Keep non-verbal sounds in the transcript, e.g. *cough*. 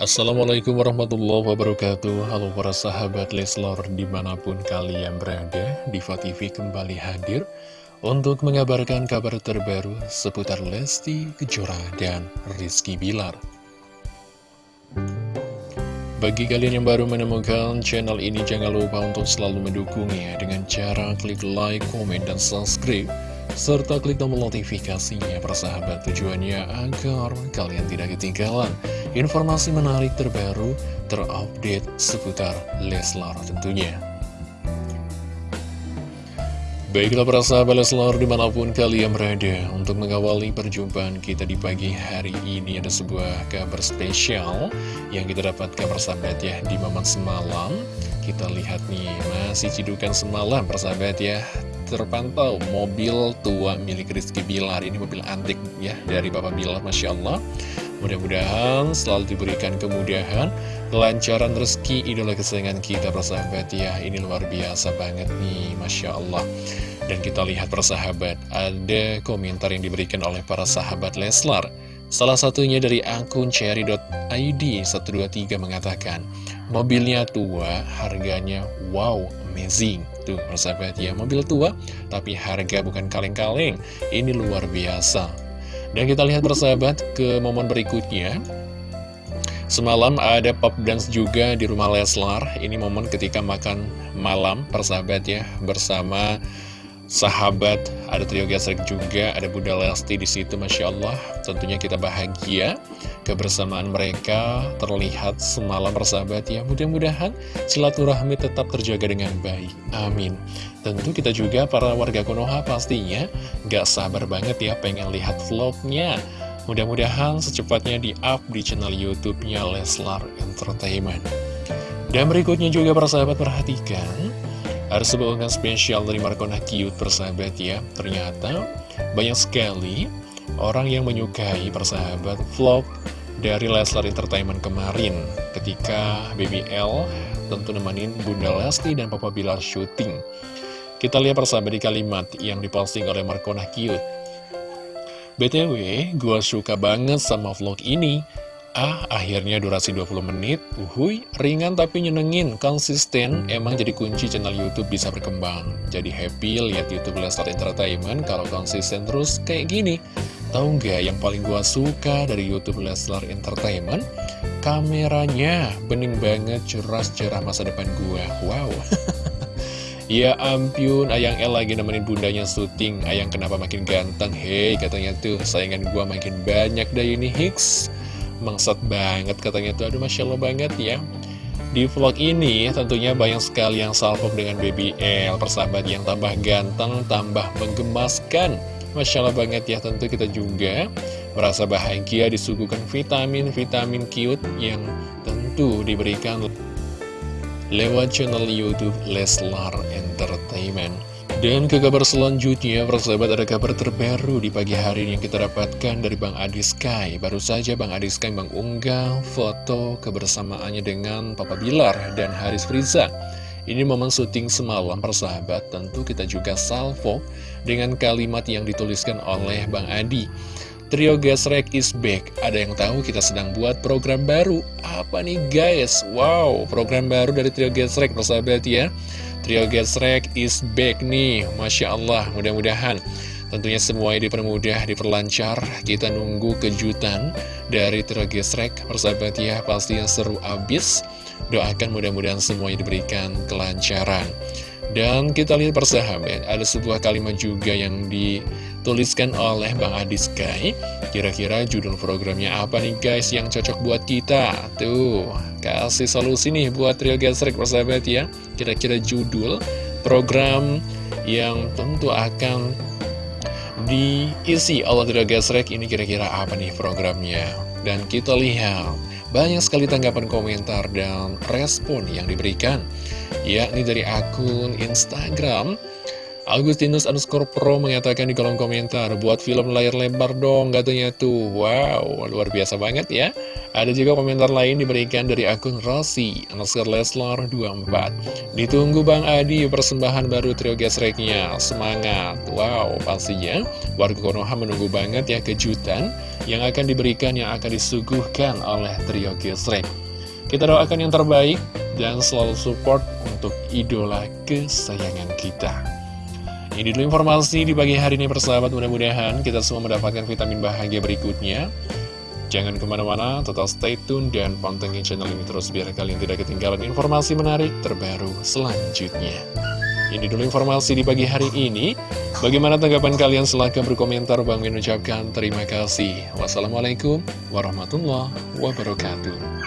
Assalamualaikum warahmatullahi wabarakatuh. Halo para sahabat Leslor di mana pun kalian berada Diva TV kembali hadir Untuk mengabarkan kabar terbaru seputar Lesti Kejora dan Rizky Bilar. Bagi kalian yang baru menemukan channel ini Jangan lupa untuk selalu mendukungnya Dengan cara klik like, komen, dan subscribe serta klik tombol notifikasinya persahabat tujuannya agar kalian tidak ketinggalan informasi menarik terbaru terupdate seputar Leslar tentunya. Baiklah para sahabat Leslar di mana pun kalian berada Untuk mengawali perjumpaan kita di pagi hari ini Ada sebuah kabar spesial Yang kita dapatkan persahabat ya Di momen semalam. Kita lihat nih masih cidukan semalam persahabat ya terpantau mobil tua milik Rizky Bilar. Ini mobil antik ya dari Bapak Bilar Masya Allah. Mudah-mudahan selalu diberikan kemudahan Kelancaran rezeki idola kesayangan kita persahabat. Ya Ini luar biasa banget nih Masya Allah. Dan kita lihat persahabat Ada komentar yang diberikan oleh para sahabat Leslar Salah satunya dari akun cherry.id 123 mengatakan Mobilnya tua, harganya wow, amazing. Tuh, persahabat ya, mobil tua, tapi harga bukan kaleng-kaleng. Ini luar biasa. Dan kita lihat persahabat ke momen berikutnya. Semalam ada pop dance juga di rumah Leslar. Ini momen ketika makan malam, persahabat ya Bersama sahabat, ada trio gesrek juga, ada Bunda Lesti di situ, Masya Allah. Tentunya kita bahagia, kebersamaan mereka terlihat semalam bersahabat ya. Mudah-mudahan silaturahmi tetap terjaga dengan baik. Amin. Tentu kita juga para warga Konoha pastinya gak sabar banget ya pengen lihat vlognya. Mudah-mudahan secepatnya di-up di channel YouTube-nya Leslar Entertainment. Dan berikutnya juga para sahabat perhatikan ada sebuah unggahan spesial dari Markona Cute persahabat ya. Ternyata banyak sekali orang yang menyukai persahabat vlog dari Leslar Entertainment kemarin. Ketika BBL tentu nemenin Bunda Lesti dan Papa Bilar syuting. Kita lihat persahabat di kalimat yang diposting oleh Markona Cute BTW, gue suka banget sama vlog ini Ah, akhirnya durasi 20 menit, uhuy, ringan tapi nyenengin, konsisten, emang jadi kunci channel Youtube bisa berkembang. Jadi happy lihat Youtube Lestar Entertainment kalau konsisten terus kayak gini. Tahu nggak yang paling gua suka dari Youtube Leslar Entertainment? Kameranya bening banget, cerah cerah masa depan gua. Wow. *laughs* Ya ampun, Ayang El lagi nemenin bundanya syuting Ayang kenapa makin ganteng? Hei, katanya tuh, sayangan gua makin banyak dah ini Hicks Mangsat banget katanya tuh. Aduh Masya Allah banget ya. Di vlog ini tentunya banyak sekali yang salpok dengan BBL Persahabat yang tambah ganteng, tambah menggemaskan. Masya Allah banget ya tentu kita juga Merasa bahagia disuguhkan vitamin-vitamin cute Yang tentu diberikan lewat channel Youtube Leslar Entertainment dan ke kabar selanjutnya, persahabat ada kabar terbaru di pagi hari ini yang kita dapatkan dari Bang Adi Sky. Baru saja Bang Adi Sky mengunggah foto kebersamaannya dengan Papa Bilar dan Haris Friza. Ini momen syuting semalam persahabat, tentu kita juga salvo dengan kalimat yang dituliskan oleh Bang Adi. Trio Gasrek is back. Ada yang tahu kita sedang buat program baru. Apa nih guys? Wow, program baru dari Trio Gasrek persahabat ya. Trio Gesrek is back nih. Masya Allah mudah-mudahan Tentunya semuanya dipermudah, diperlancar. Kita nunggu kejutan dari Trio Gesrek Persahabat ya yang seru abis. Doakan mudah-mudahan semuanya diberikan kelancaran. Dan kita lihat persahabat, ada sebuah kalimat juga yang dituliskan oleh Bang Adi Sky. Kira-kira judul programnya apa nih guys yang cocok buat kita? Tuh, kasih solusi nih buat Trio Gasrek persahabat ya. Kira-kira judul program yang tentu akan diisi oleh Trio Gasrek ini kira-kira apa nih programnya? Dan kita lihat banyak sekali tanggapan komentar dan respon yang diberikan yakni dari akun Instagram Agustinus underscore pro mengatakan di kolom komentar, buat film layar lebar dong katanya tuh. Wow, luar biasa banget ya. Ada juga komentar lain diberikan dari akun Rossi, underscore Leslar 24. Ditunggu Bang Adi persembahan baru trio gesreknya, semangat. Wow, pastinya warga Konoha menunggu banget ya kejutan yang akan diberikan, yang akan disuguhkan oleh trio gesrek. Kita doakan yang terbaik dan selalu support untuk idola kesayangan kita. Ini dulu informasi di pagi hari ini persahabat mudah-mudahan kita semua mendapatkan vitamin bahagia berikutnya. Jangan ke mana-mana, tetap stay tune dan pantengin channel ini terus biar kalian tidak ketinggalan informasi menarik terbaru selanjutnya. Ini dulu informasi di pagi hari ini. Bagaimana tanggapan kalian? Silahkan berkomentar. Bang mengucapkan terima kasih. Wassalamualaikum warahmatullahi wabarakatuh.